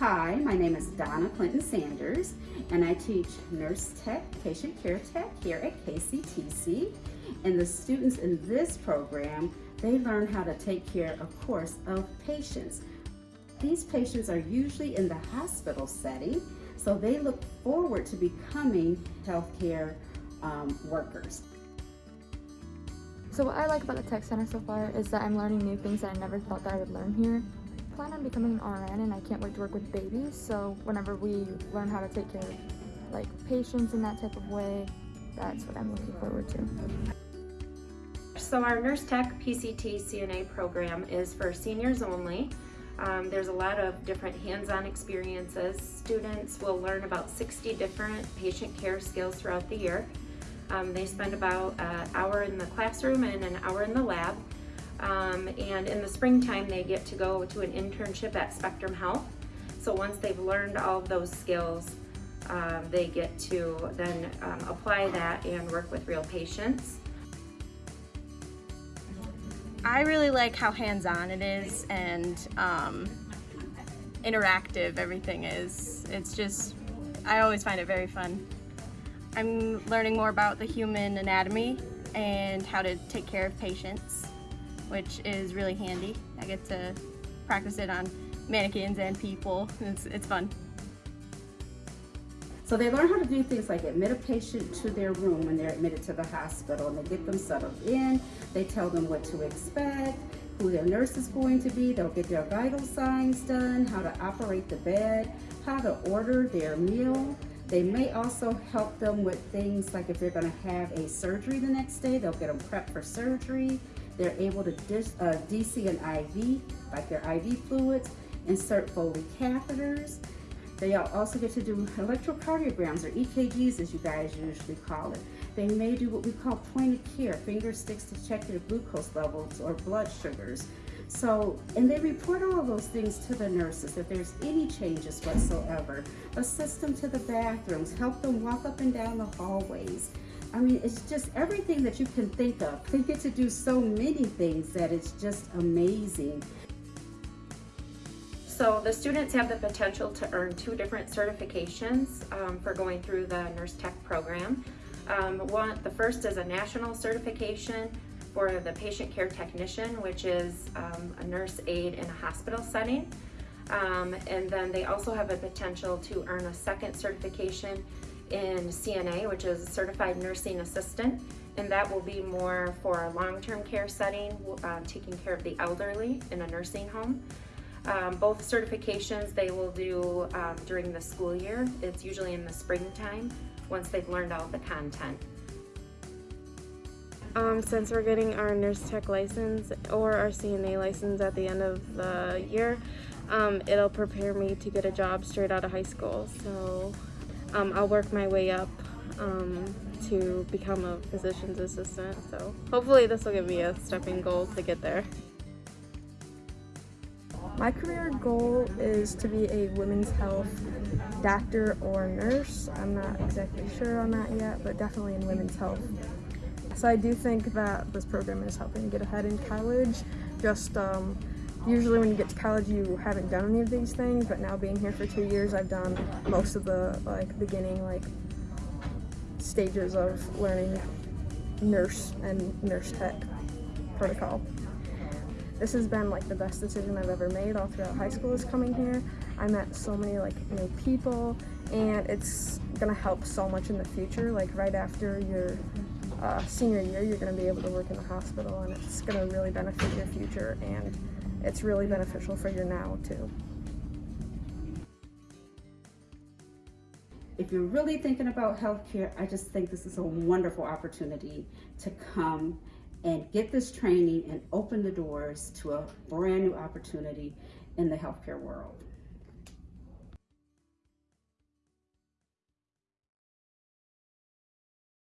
Hi, my name is Donna Clinton Sanders, and I teach Nurse Tech, Patient Care Tech here at KCTC. And the students in this program, they learn how to take care, of course, of patients. These patients are usually in the hospital setting, so they look forward to becoming healthcare um, workers. So what I like about the Tech Center so far is that I'm learning new things that I never thought that I would learn here. Plan on becoming an RN and I can't wait to work with babies, so whenever we learn how to take care of like patients in that type of way, that's what I'm looking forward to. So our Nurse Tech PCT CNA program is for seniors only. Um, there's a lot of different hands-on experiences. Students will learn about 60 different patient care skills throughout the year. Um, they spend about an hour in the classroom and an hour in the lab. Um, and in the springtime, they get to go to an internship at Spectrum Health. So once they've learned all of those skills, um, they get to then um, apply that and work with real patients. I really like how hands-on it is and um, interactive everything is. It's just, I always find it very fun. I'm learning more about the human anatomy and how to take care of patients, which is really handy. I get to practice it on mannequins and people. It's, it's fun. So they learn how to do things like admit a patient to their room when they're admitted to the hospital and they get them settled in. They tell them what to expect, who their nurse is going to be. They'll get their vital signs done, how to operate the bed, how to order their meal. They may also help them with things like if they're gonna have a surgery the next day, they'll get them prepped for surgery. They're able to dis, uh, DC an IV, like their IV fluids, insert Foley catheters. They also get to do electrocardiograms or EKGs as you guys usually call it. They may do what we call point of care, finger sticks to check their glucose levels or blood sugars. So, and they report all those things to the nurses if there's any changes whatsoever. Assist them to the bathrooms, help them walk up and down the hallways. I mean, it's just everything that you can think of. They get to do so many things that it's just amazing. So the students have the potential to earn two different certifications um, for going through the Nurse Tech program. Um, one, the first is a national certification for the patient care technician, which is um, a nurse aide in a hospital setting. Um, and then they also have a potential to earn a second certification in CNA, which is Certified Nursing Assistant, and that will be more for a long-term care setting, uh, taking care of the elderly in a nursing home. Um, both certifications they will do um, during the school year. It's usually in the springtime once they've learned all the content. Um, since we're getting our nurse tech license or our CNA license at the end of the year, um, it'll prepare me to get a job straight out of high school. So um, I'll work my way up um, to become a physician's assistant. So hopefully this will give me a stepping goal to get there. My career goal is to be a women's health doctor or nurse. I'm not exactly sure on that yet, but definitely in women's health. So I do think that this program is helping get ahead in college. Just um, usually when you get to college you haven't done any of these things, but now being here for two years I've done most of the like beginning like stages of learning nurse and nurse tech protocol. This has been like the best decision I've ever made all throughout high school is coming here. I met so many like new people and it's gonna help so much in the future. Like right after your uh, senior year, you're gonna be able to work in the hospital and it's gonna really benefit your future and it's really beneficial for your now too. If you're really thinking about healthcare, I just think this is a wonderful opportunity to come and get this training and open the doors to a brand new opportunity in the healthcare world.